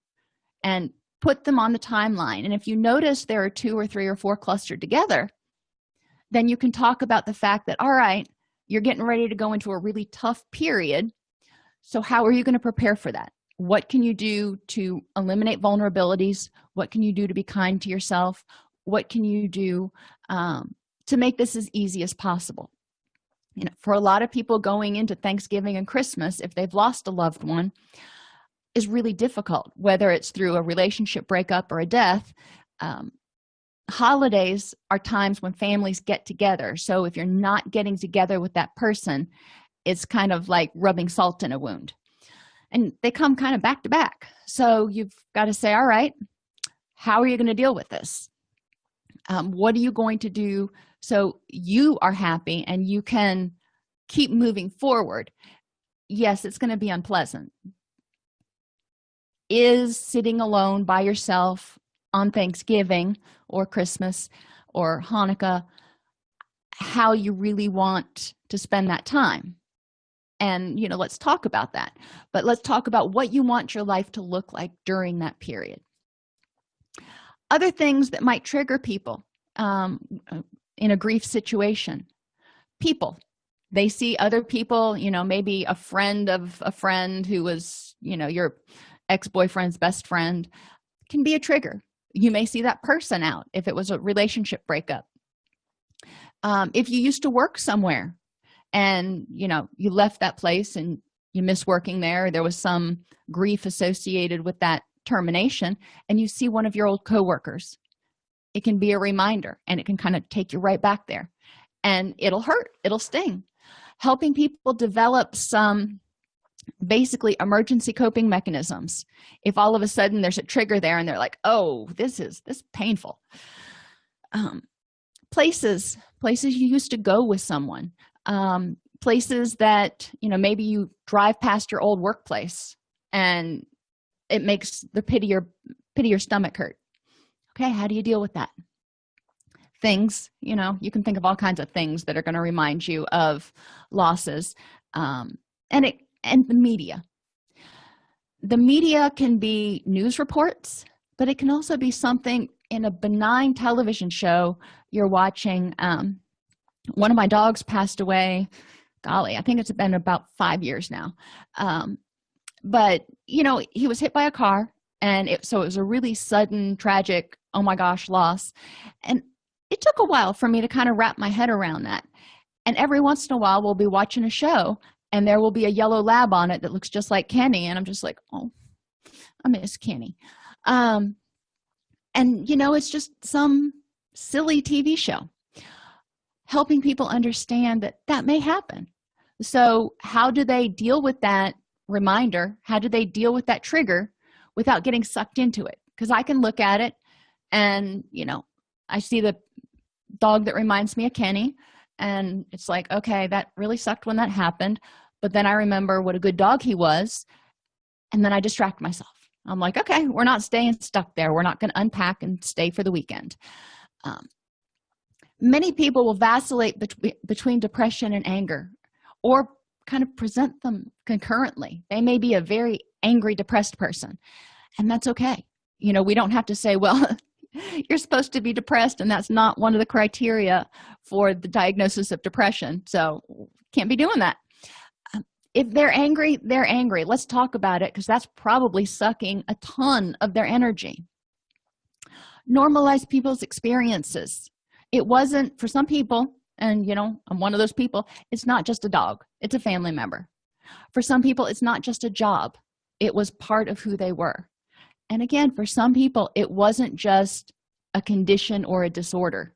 And put them on the timeline. And if you notice there are two or three or four clustered together then you can talk about the fact that all right you're getting ready to go into a really tough period. So how are you going to prepare for that? What can you do to eliminate vulnerabilities? What can you do to be kind to yourself what can you do um, to make this as easy as possible? You know for a lot of people going into thanksgiving and christmas if they've lost a loved one is really difficult whether it's through a relationship breakup or a death um, holidays are times when families get together. So if you're not getting together with that person it's kind of like rubbing salt in a wound. And they come kind of back to back. So you've got to say all right how are you going to deal with this um, what are you going to do? So you are happy and you can keep moving forward. Yes it's going to be unpleasant. Is sitting alone by yourself on thanksgiving or christmas or hanukkah how you really want to spend that time? And you know let's talk about that. But let's talk about what you want your life to look like during that period other things that might trigger people um, in a grief situation. People. They see other people you know maybe a friend of a friend who was you know your ex-boyfriend's best friend can be a trigger. You may see that person out if it was a relationship breakup. Um, if you used to work somewhere and you know you left that place and you miss working there there was some grief associated with that termination and you see one of your old coworkers it can be a reminder and it can kind of take you right back there. And it'll hurt it'll sting. Helping people develop some basically emergency coping mechanisms. If all of a sudden there's a trigger there and they're like oh this is this painful. Um, places places you used to go with someone um, places that you know maybe you drive past your old workplace and it makes the pity your pity your stomach hurt. Okay how do you deal with that? Things you know you can think of all kinds of things that are going to remind you of losses um, and it and the media. The media can be news reports but it can also be something in a benign television show you're watching. Um, one of my dogs passed away golly i think it's been about five years now. Um, but you know he was hit by a car and it, so it was a really sudden tragic oh my gosh loss. And it took a while for me to kind of wrap my head around that. And every once in a while we'll be watching a show and there will be a yellow lab on it that looks just like kenny and i'm just like oh i miss kenny. Um and you know it's just some silly tv show helping people understand that that may happen. So how do they deal with that reminder how do they deal with that trigger without getting sucked into it? Because i can look at it and you know i see the dog that reminds me of kenny and it's like okay that really sucked when that happened. But then i remember what a good dog he was and then i distract myself. I'm like okay we're not staying stuck there. We're not going to unpack and stay for the weekend. Um, many people will vacillate between between depression and anger or kind of present them concurrently. They may be a very angry depressed person and that's okay. You know we don't have to say well you're supposed to be depressed and that's not one of the criteria for the diagnosis of depression so can't be doing that. Um, if they're angry they're angry. Let's talk about it because that's probably sucking a ton of their energy. Normalize people's experiences. It wasn't for some people and you know i'm one of those people it's not just a dog it's a family member. For some people it's not just a job it was part of who they were. And again for some people it wasn't just a condition or a disorder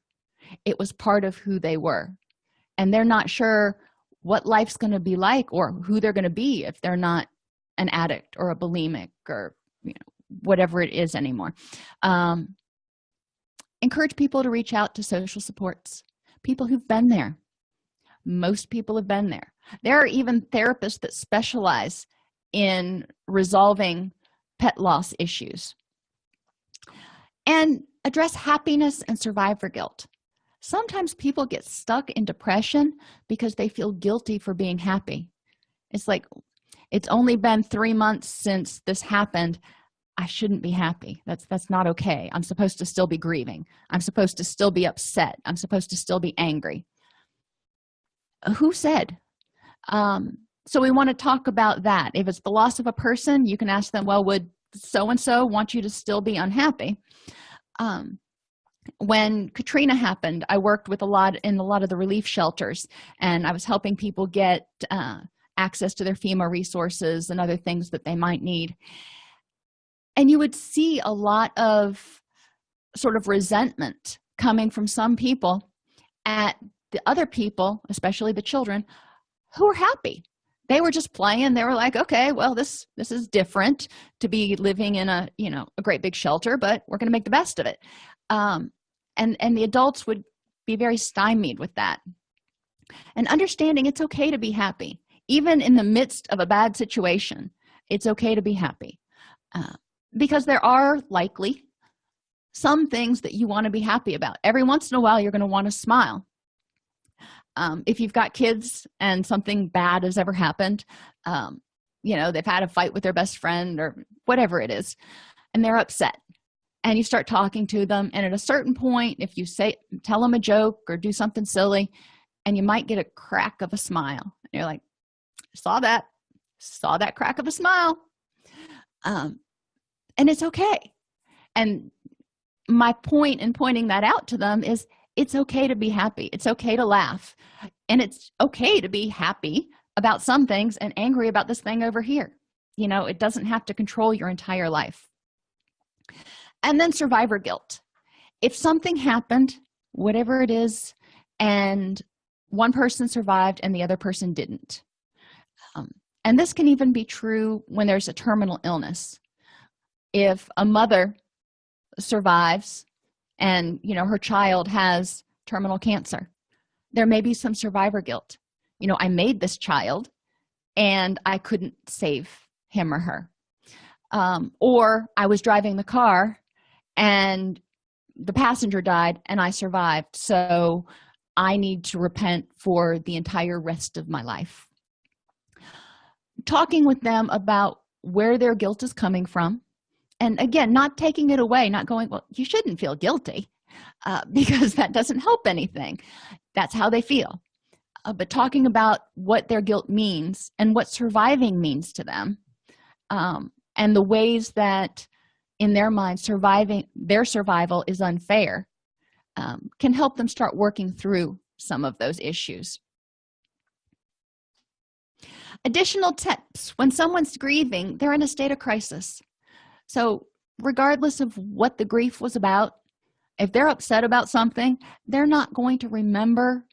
it was part of who they were. And they're not sure what life's going to be like or who they're going to be if they're not an addict or a bulimic or you know whatever it is anymore. Um, encourage people to reach out to social supports people who've been there. Most people have been there. There are even therapists that specialize in resolving pet loss issues and address happiness and survivor guilt. Sometimes people get stuck in depression because they feel guilty for being happy. It's like it's only been three months since this happened i shouldn't be happy. That's that's not okay. I'm supposed to still be grieving. I'm supposed to still be upset. I'm supposed to still be angry. Who said? Um so we want to talk about that. If it's the loss of a person you can ask them well would so and so want you to still be unhappy? Um, when katrina happened i worked with a lot in a lot of the relief shelters and i was helping people get uh, access to their fema resources and other things that they might need and you would see a lot of sort of resentment coming from some people at the other people especially the children who were happy. They were just playing. They were like okay well this this is different to be living in a you know a great big shelter but we're going to make the best of it. Um and and the adults would be very stymied with that. And understanding it's okay to be happy even in the midst of a bad situation it's okay to be happy. Uh, because there are likely some things that you want to be happy about. Every once in a while you're going to want to smile. Um, if you've got kids and something bad has ever happened um, you know they've had a fight with their best friend or whatever it is and they're upset and you start talking to them and at a certain point if you say tell them a joke or do something silly and you might get a crack of a smile and you're like saw that. Saw that crack of a smile. Um, and it's okay. And my point in pointing that out to them is it's okay to be happy. It's okay to laugh. And it's okay to be happy about some things and angry about this thing over here. You know it doesn't have to control your entire life. And then survivor guilt. If something happened whatever it is and one person survived and the other person didn't. Um, and this can even be true when there's a terminal illness if a mother survives and you know her child has terminal cancer there may be some survivor guilt. You know i made this child and i couldn't save him or her. Um, or i was driving the car and the passenger died and i survived. So i need to repent for the entire rest of my life. Talking with them about where their guilt is coming from and again not taking it away not going well you shouldn't feel guilty uh, because that doesn't help anything. That's how they feel. Uh, but talking about what their guilt means and what surviving means to them um, and the ways that in their mind surviving their survival is unfair um, can help them start working through some of those issues. Additional tips. When someone's grieving they're in a state of crisis so regardless of what the grief was about if they're upset about something they're not going to remember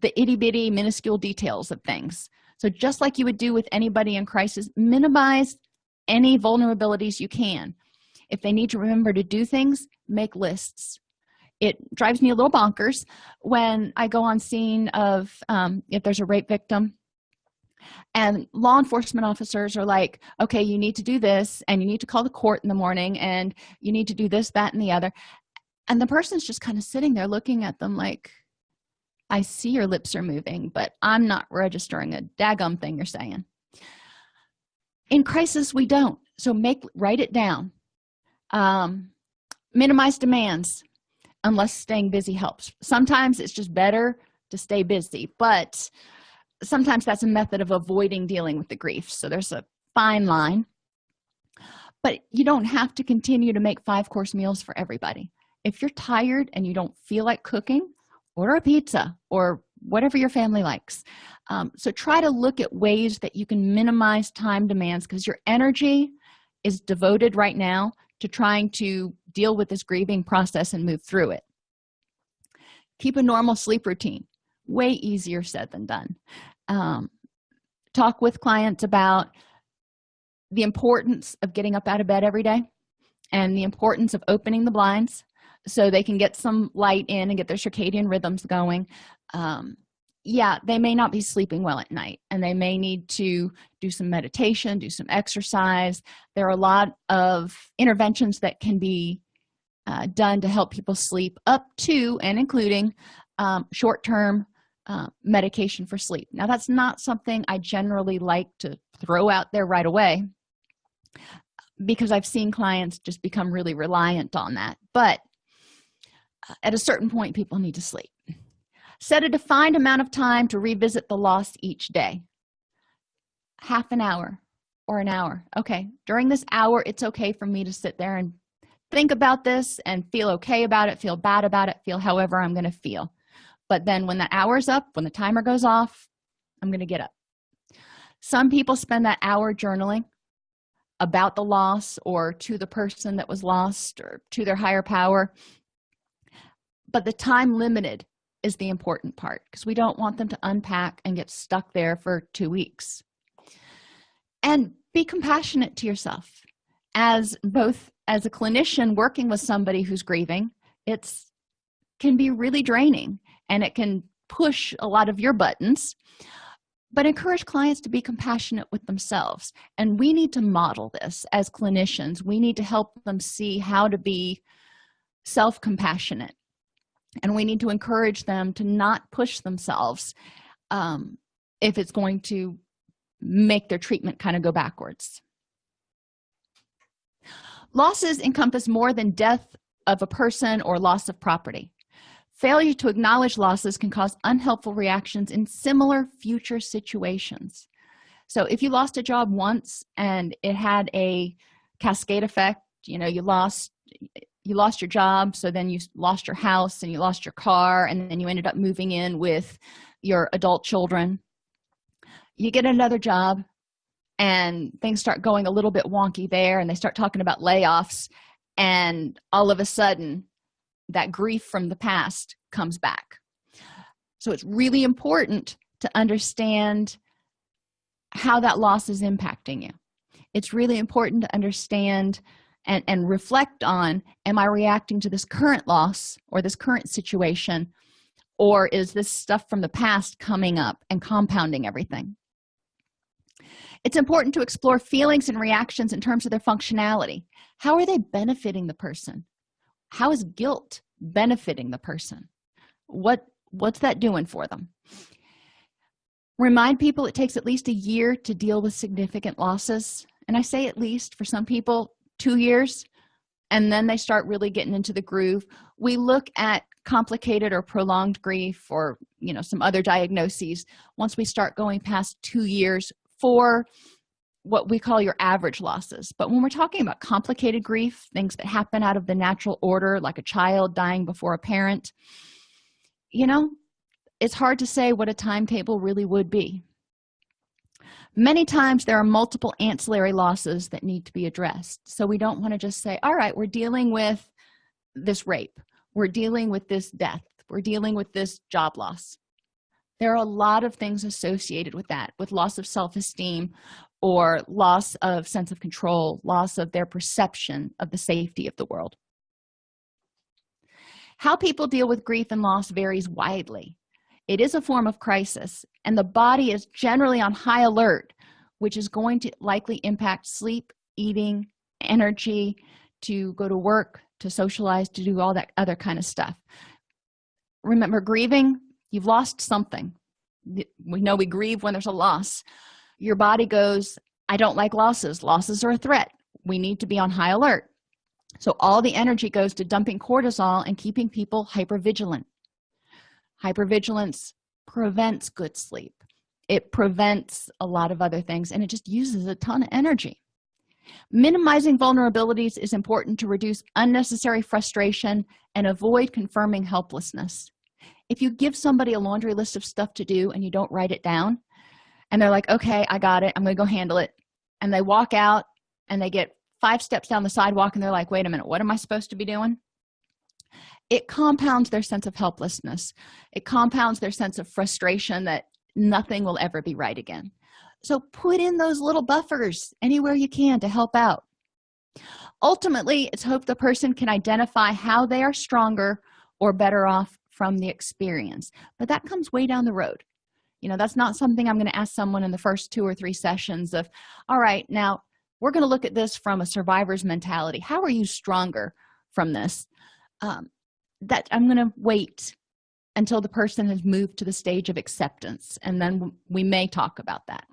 the itty-bitty minuscule details of things. So just like you would do with anybody in crisis minimize any vulnerabilities you can. If they need to remember to do things make lists. It drives me a little bonkers when i go on scene of um, if there's a rape victim and law enforcement officers are like okay you need to do this and you need to call the court in the morning and you need to do this that and the other. And the person's just kind of sitting there looking at them like i see your lips are moving but i'm not registering a daggum thing you're saying. In crisis we don't. So make write it down. Um, minimize demands unless staying busy helps. Sometimes it's just better to stay busy but sometimes that's a method of avoiding dealing with the grief. So there's a fine line. But you don't have to continue to make five course meals for everybody. If you're tired and you don't feel like cooking order a pizza or whatever your family likes. Um, so try to look at ways that you can minimize time demands because your energy is devoted right now to trying to deal with this grieving process and move through it. Keep a normal sleep routine. Way easier said than done um, talk with clients about the importance of getting up out of bed every day and the importance of opening the blinds so they can get some light in and get their circadian rhythms going. Um, yeah they may not be sleeping well at night and they may need to do some meditation do some exercise. There are a lot of interventions that can be uh, done to help people sleep up to and including um, short-term uh, medication for sleep. Now that's not something i generally like to throw out there right away because i've seen clients just become really reliant on that. But uh, at a certain point people need to sleep. Set a defined amount of time to revisit the loss each day. Half an hour or an hour. Okay during this hour it's okay for me to sit there and think about this and feel okay about it feel bad about it feel however i'm going to feel but then when the hour's up when the timer goes off i'm going to get up. Some people spend that hour journaling about the loss or to the person that was lost or to their higher power. But the time limited is the important part because we don't want them to unpack and get stuck there for two weeks. And be compassionate to yourself. As both as a clinician working with somebody who's grieving it's can be really draining and it can push a lot of your buttons but encourage clients to be compassionate with themselves. And we need to model this as clinicians. We need to help them see how to be self-compassionate. And we need to encourage them to not push themselves um, if it's going to make their treatment kind of go backwards. Losses encompass more than death of a person or loss of property failure to acknowledge losses can cause unhelpful reactions in similar future situations. So if you lost a job once and it had a cascade effect you know you lost you lost your job so then you lost your house and you lost your car and then you ended up moving in with your adult children you get another job and things start going a little bit wonky there and they start talking about layoffs and all of a sudden that grief from the past comes back. So it's really important to understand how that loss is impacting you. It's really important to understand and, and reflect on am i reacting to this current loss or this current situation or is this stuff from the past coming up and compounding everything? It's important to explore feelings and reactions in terms of their functionality. How are they benefiting the person how is guilt benefiting the person? What what's that doing for them? Remind people it takes at least a year to deal with significant losses. And i say at least for some people two years. And then they start really getting into the groove. We look at complicated or prolonged grief or you know some other diagnoses. Once we start going past two years for what we call your average losses. But when we're talking about complicated grief things that happen out of the natural order like a child dying before a parent you know it's hard to say what a timetable really would be. Many times there are multiple ancillary losses that need to be addressed. So we don't want to just say all right we're dealing with this rape. We're dealing with this death. We're dealing with this job loss. There are a lot of things associated with that with loss of self-esteem or loss of sense of control loss of their perception of the safety of the world. How people deal with grief and loss varies widely. It is a form of crisis and the body is generally on high alert which is going to likely impact sleep eating energy to go to work to socialize to do all that other kind of stuff. Remember grieving you've lost something. We know we grieve when there's a loss your body goes i don't like losses. Losses are a threat. We need to be on high alert. So all the energy goes to dumping cortisol and keeping people hyper vigilant hypervigilance prevents good sleep. It prevents a lot of other things and it just uses a ton of energy. Minimizing vulnerabilities is important to reduce unnecessary frustration and avoid confirming helplessness. If you give somebody a laundry list of stuff to do and you don't write it down and they're like okay i got it. I'm gonna go handle it. And they walk out and they get five steps down the sidewalk and they're like wait a minute what am i supposed to be doing? It compounds their sense of helplessness. It compounds their sense of frustration that nothing will ever be right again. So put in those little buffers anywhere you can to help out. Ultimately it's hope the person can identify how they are stronger or better off from the experience. But that comes way down the road you know that's not something i'm going to ask someone in the first two or three sessions of all right now we're going to look at this from a survivor's mentality. How are you stronger from this? Um, that i'm going to wait until the person has moved to the stage of acceptance and then we may talk about that.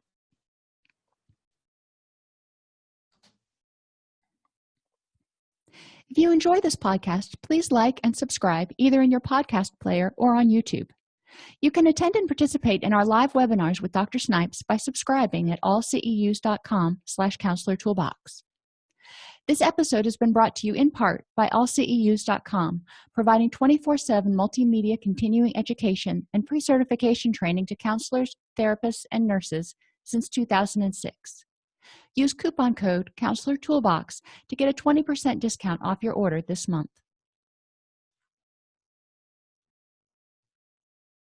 If you enjoy this podcast please like and subscribe either in your podcast player or on youtube you can attend and participate in our live webinars with dr snipes by subscribing at allceus.com slash counselor toolbox. This episode has been brought to you in part by allceus.com providing 24-7 multimedia continuing education and pre-certification training to counselors therapists and nurses since 2006 use coupon code counselor toolbox to get a 20 percent discount off your order this month